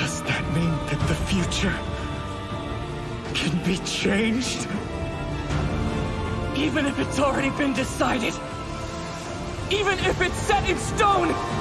Does that mean that the future can be changed? Even if it's already been decided. Even if it's set in stone!